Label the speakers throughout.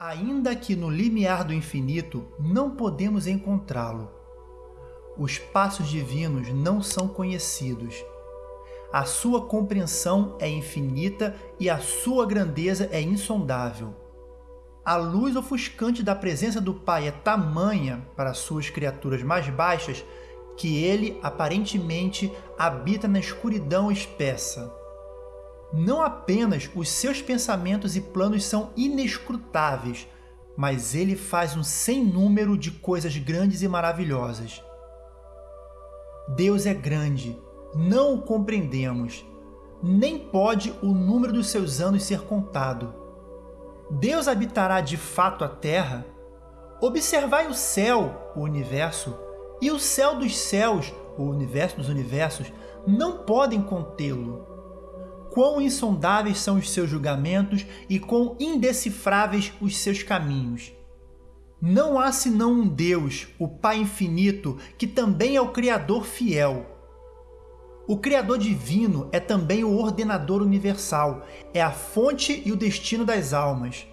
Speaker 1: Ainda que no limiar do infinito não podemos encontrá-lo. Os passos divinos não são conhecidos. A sua compreensão é infinita e a sua grandeza é insondável. A luz ofuscante da presença do Pai é tamanha para suas criaturas mais baixas que ele aparentemente habita na escuridão espessa. Não apenas os seus pensamentos e planos são inescrutáveis, mas ele faz um sem número de coisas grandes e maravilhosas. Deus é grande, não o compreendemos, nem pode o número dos seus anos ser contado. Deus habitará de fato a terra? Observai o céu, o universo, e o céu dos céus, o universo dos universos, não podem contê-lo quão insondáveis são os seus julgamentos e quão indecifráveis os seus caminhos. Não há senão um Deus, o Pai infinito, que também é o Criador fiel. O Criador divino é também o ordenador universal, é a fonte e o destino das almas.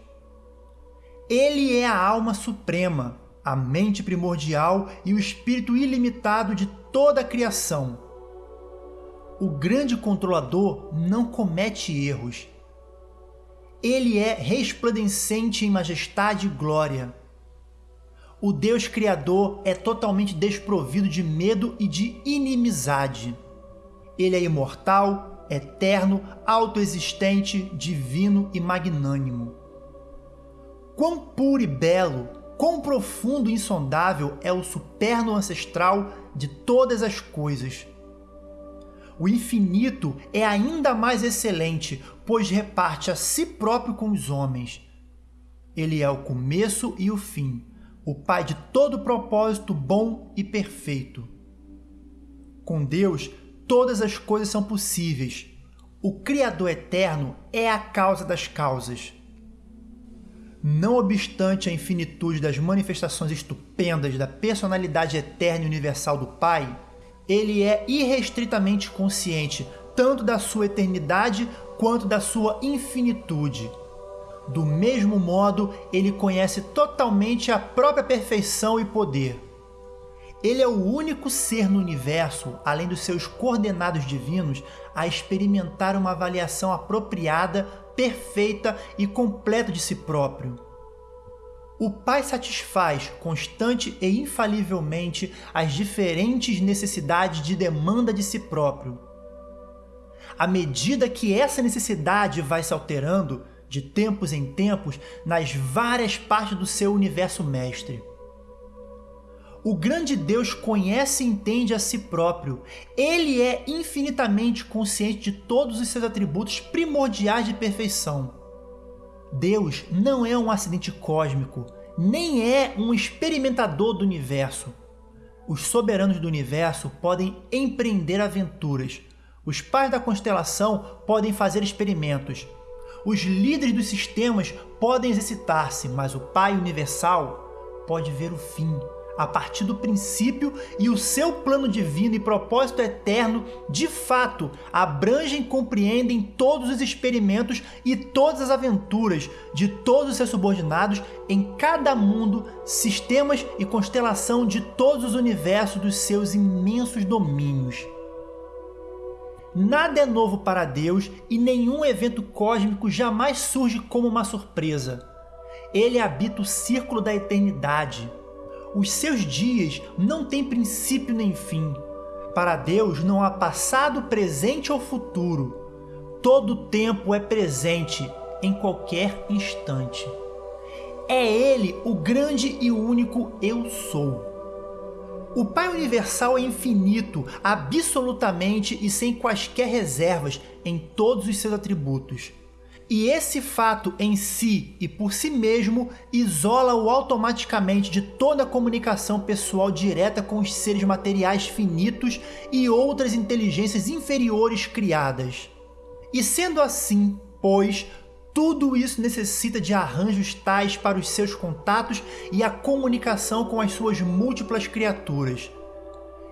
Speaker 1: Ele é a alma suprema, a mente primordial e o espírito ilimitado de toda a criação o grande controlador não comete erros. Ele é resplandecente em majestade e glória. O Deus Criador é totalmente desprovido de medo e de inimizade. Ele é imortal, eterno, autoexistente, divino e magnânimo. Quão puro e belo, quão profundo e insondável é o superno ancestral de todas as coisas o infinito é ainda mais excelente, pois reparte a si próprio com os homens. Ele é o começo e o fim, o Pai de todo propósito bom e perfeito. Com Deus, todas as coisas são possíveis. O Criador eterno é a causa das causas. Não obstante a infinitude das manifestações estupendas da personalidade eterna e universal do Pai, ele é irrestritamente consciente tanto da sua eternidade quanto da sua infinitude. Do mesmo modo, ele conhece totalmente a própria perfeição e poder. Ele é o único ser no universo, além dos seus coordenados divinos, a experimentar uma avaliação apropriada, perfeita e completa de si próprio. O Pai satisfaz constante e infalivelmente as diferentes necessidades de demanda de si próprio. À medida que essa necessidade vai se alterando, de tempos em tempos, nas várias partes do seu universo mestre. O grande Deus conhece e entende a si próprio. Ele é infinitamente consciente de todos os seus atributos primordiais de perfeição Deus não é um acidente cósmico, nem é um experimentador do universo. Os soberanos do universo podem empreender aventuras. Os pais da constelação podem fazer experimentos. Os líderes dos sistemas podem exercitar-se, mas o Pai Universal pode ver o fim a partir do princípio e o seu plano divino e propósito eterno de fato abrangem e compreendem todos os experimentos e todas as aventuras de todos os seus subordinados em cada mundo, sistemas e constelação de todos os universos dos seus imensos domínios. Nada é novo para Deus e nenhum evento cósmico jamais surge como uma surpresa. Ele habita o círculo da eternidade, os seus dias não têm princípio nem fim. Para Deus não há passado, presente ou futuro. Todo tempo é presente, em qualquer instante. É Ele o grande e único Eu Sou. O Pai Universal é infinito, absolutamente e sem quaisquer reservas em todos os seus atributos. E esse fato em si e por si mesmo isola-o automaticamente de toda a comunicação pessoal direta com os seres materiais finitos e outras inteligências inferiores criadas. E sendo assim, pois, tudo isso necessita de arranjos tais para os seus contatos e a comunicação com as suas múltiplas criaturas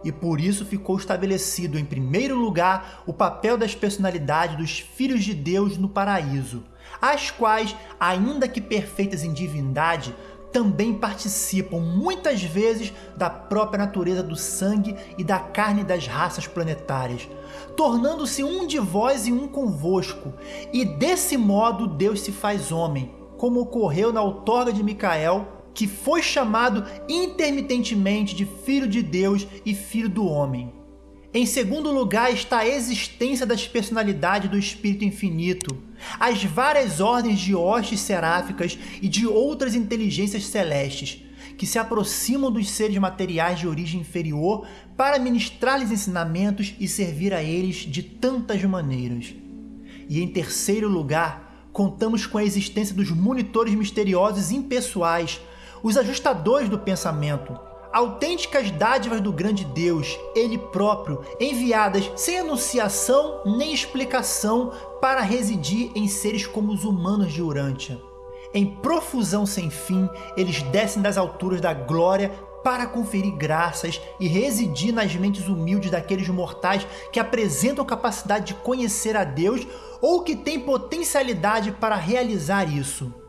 Speaker 1: e por isso ficou estabelecido em primeiro lugar o papel das personalidades dos filhos de Deus no paraíso, as quais, ainda que perfeitas em divindade, também participam muitas vezes da própria natureza do sangue e da carne das raças planetárias, tornando-se um de vós e um convosco, e desse modo Deus se faz homem, como ocorreu na outorga de Micael, que foi chamado intermitentemente de Filho de Deus e Filho do Homem. Em segundo lugar está a existência das personalidades do Espírito Infinito, as várias ordens de hostes seráficas e de outras inteligências celestes, que se aproximam dos seres materiais de origem inferior para ministrar-lhes ensinamentos e servir a eles de tantas maneiras. E em terceiro lugar, contamos com a existência dos monitores misteriosos impessoais, os ajustadores do pensamento, autênticas dádivas do grande Deus, Ele próprio, enviadas sem anunciação nem explicação para residir em seres como os humanos de Urântia. Em profusão sem fim, eles descem das alturas da glória para conferir graças e residir nas mentes humildes daqueles mortais que apresentam capacidade de conhecer a Deus ou que têm potencialidade para realizar isso.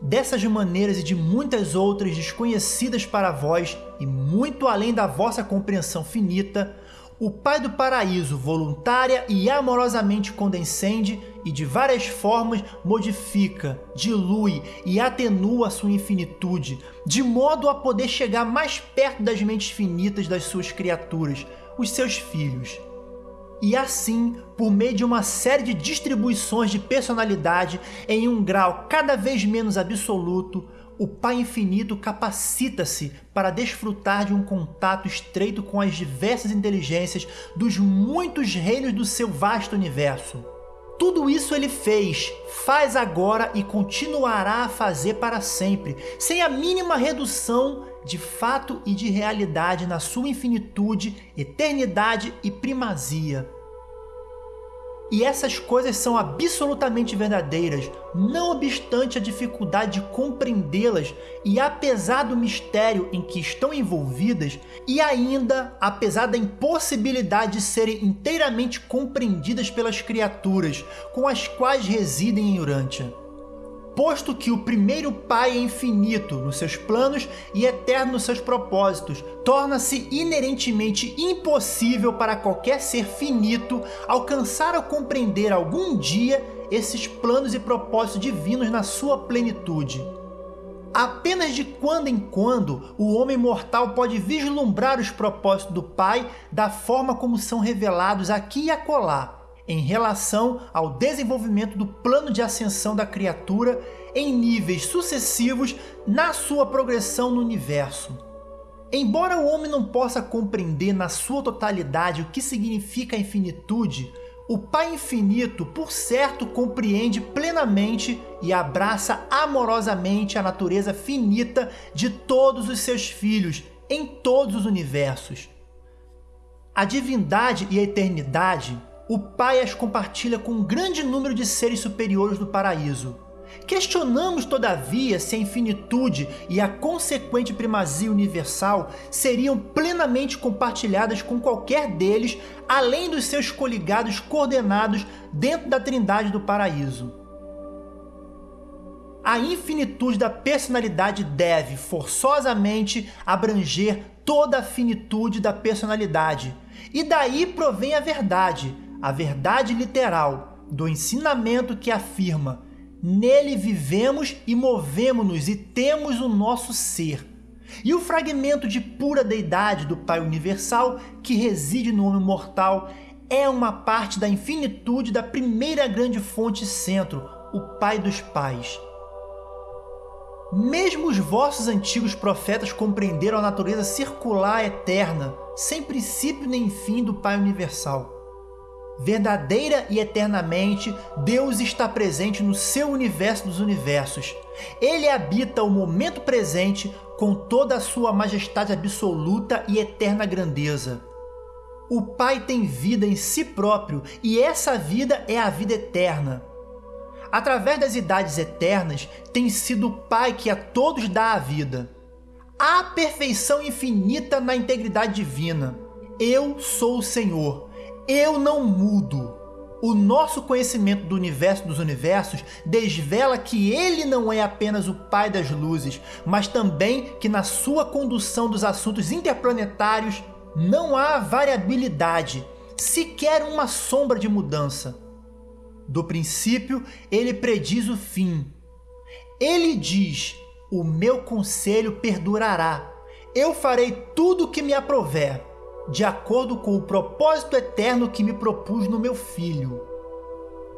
Speaker 1: Dessas maneiras e de muitas outras desconhecidas para vós e muito além da vossa compreensão finita, o Pai do Paraíso voluntária e amorosamente condescende e de várias formas modifica, dilui e atenua sua infinitude, de modo a poder chegar mais perto das mentes finitas das suas criaturas, os seus filhos. E assim, por meio de uma série de distribuições de personalidade em um grau cada vez menos absoluto, o Pai Infinito capacita-se para desfrutar de um contato estreito com as diversas inteligências dos muitos reinos do seu vasto universo. Tudo isso ele fez, faz agora e continuará a fazer para sempre, sem a mínima redução de fato e de realidade na sua infinitude, eternidade e primazia. E essas coisas são absolutamente verdadeiras, não obstante a dificuldade de compreendê-las e apesar do mistério em que estão envolvidas, e ainda apesar da impossibilidade de serem inteiramente compreendidas pelas criaturas com as quais residem em Urântia posto que o primeiro Pai é infinito nos seus planos e eterno nos seus propósitos, torna-se inerentemente impossível para qualquer ser finito alcançar ou compreender algum dia esses planos e propósitos divinos na sua plenitude. Apenas de quando em quando o homem mortal pode vislumbrar os propósitos do Pai da forma como são revelados aqui e acolá, em relação ao desenvolvimento do plano de ascensão da criatura em níveis sucessivos na sua progressão no universo. Embora o homem não possa compreender na sua totalidade o que significa a infinitude, o Pai Infinito, por certo, compreende plenamente e abraça amorosamente a natureza finita de todos os seus filhos em todos os universos. A divindade e a eternidade o Pai as compartilha com um grande número de seres superiores do paraíso. Questionamos, todavia, se a infinitude e a consequente primazia universal seriam plenamente compartilhadas com qualquer deles, além dos seus coligados coordenados dentro da trindade do paraíso. A infinitude da personalidade deve, forçosamente, abranger toda a finitude da personalidade, e daí provém a verdade, a verdade literal do ensinamento que afirma nele vivemos e movemos-nos e temos o nosso ser. E o fragmento de pura deidade do Pai Universal que reside no homem mortal é uma parte da infinitude da primeira grande fonte centro, o Pai dos Pais. Mesmo os vossos antigos profetas compreenderam a natureza circular eterna, sem princípio nem fim do Pai Universal. Verdadeira e eternamente, Deus está presente no seu universo dos universos. Ele habita o momento presente com toda a sua majestade absoluta e eterna grandeza. O Pai tem vida em si próprio e essa vida é a vida eterna. Através das idades eternas, tem sido o Pai que a todos dá a vida. Há perfeição infinita na integridade divina. Eu sou o Senhor, eu não mudo. O nosso conhecimento do universo dos universos desvela que ele não é apenas o pai das luzes, mas também que na sua condução dos assuntos interplanetários não há variabilidade, sequer uma sombra de mudança. Do princípio, ele prediz o fim. Ele diz: O meu conselho perdurará. Eu farei tudo o que me aprover de acordo com o propósito eterno que me propus no meu filho.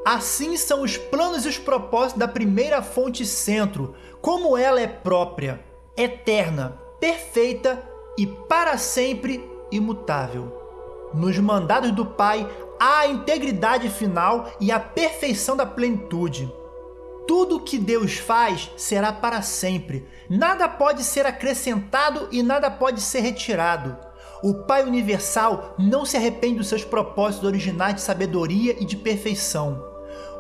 Speaker 1: Assim são os planos e os propósitos da primeira fonte centro, como ela é própria, eterna, perfeita e para sempre imutável. Nos mandados do Pai há a integridade final e a perfeição da plenitude. Tudo o que Deus faz será para sempre. Nada pode ser acrescentado e nada pode ser retirado. O Pai Universal não se arrepende dos seus propósitos originais de sabedoria e de perfeição.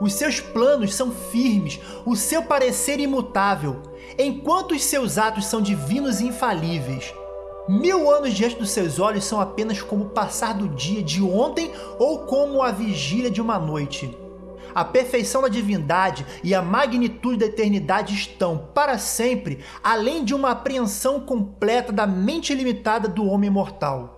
Speaker 1: Os seus planos são firmes, o seu parecer imutável, enquanto os seus atos são divinos e infalíveis. Mil anos diante dos seus olhos são apenas como o passar do dia de ontem ou como a vigília de uma noite. A perfeição da divindade e a magnitude da eternidade estão, para sempre, além de uma apreensão completa da mente limitada do homem mortal.